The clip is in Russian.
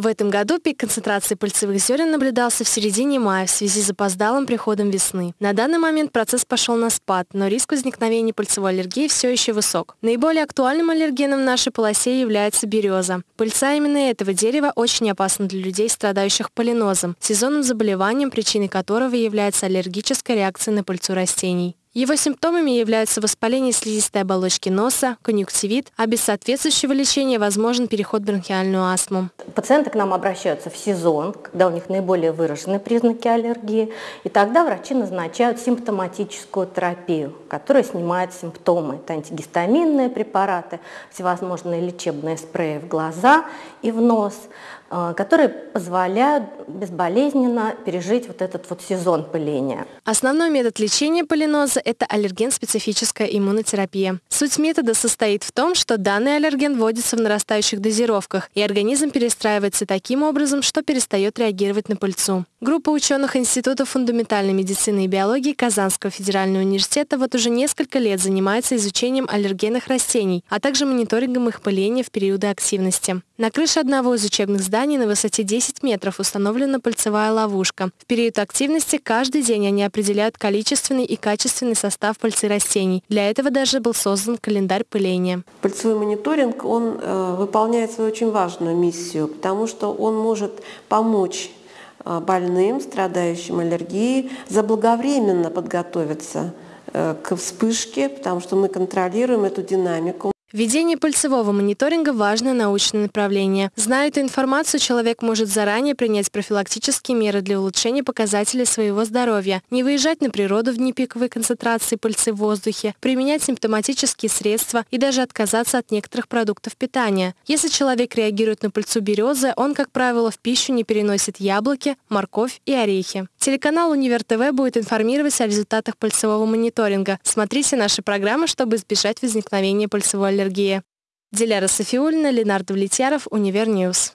В этом году пик концентрации пыльцевых зерен наблюдался в середине мая в связи с запоздалым приходом весны. На данный момент процесс пошел на спад, но риск возникновения пыльцевой аллергии все еще высок. Наиболее актуальным аллергеном в нашей полосе является береза. Пыльца именно этого дерева очень опасна для людей, страдающих полинозом, сезонным заболеванием, причиной которого является аллергическая реакция на пыльцу растений. Его симптомами являются воспаление слизистой оболочки носа, конъюнктивит, а без соответствующего лечения возможен переход в бронхиальную астму. Пациенты к нам обращаются в сезон, когда у них наиболее выражены признаки аллергии, и тогда врачи назначают симптоматическую терапию, которая снимает симптомы. Это антигистаминные препараты, всевозможные лечебные спреи в глаза и в нос, которые позволяют безболезненно пережить вот этот вот сезон пыления. Основной метод лечения полиноза – это аллерген-специфическая иммунотерапия. Суть метода состоит в том, что данный аллерген вводится в нарастающих дозировках, и организм перестраивается таким образом, что перестает реагировать на пыльцу. Группа ученых Института фундаментальной медицины и биологии Казанского федерального университета вот уже несколько лет занимается изучением аллергенных растений, а также мониторингом их пыления в периоды активности. На крыше одного из учебных зданий на высоте 10 метров установлена пыльцевая ловушка. В период активности каждый день они определяют количественный и качественный состав пыльцы растений. Для этого даже был создан календарь пыления. Пыльцевой мониторинг, он э, выполняет свою очень важную миссию, потому что он может помочь э, больным, страдающим аллергией, заблаговременно подготовиться э, к вспышке, потому что мы контролируем эту динамику. Введение пыльцевого мониторинга – важное научное направление. Зная эту информацию, человек может заранее принять профилактические меры для улучшения показателей своего здоровья, не выезжать на природу в дни пиковой концентрации пыльцы в воздухе, применять симптоматические средства и даже отказаться от некоторых продуктов питания. Если человек реагирует на пыльцу березы, он, как правило, в пищу не переносит яблоки, морковь и орехи. Телеканал «Универ ТВ» будет информировать о результатах пыльцевого мониторинга. Смотрите наши программы, чтобы избежать возникновения пыльцевой аллергии. Диляра Сафиуллина, Ленар Давлетьяров, Univer News.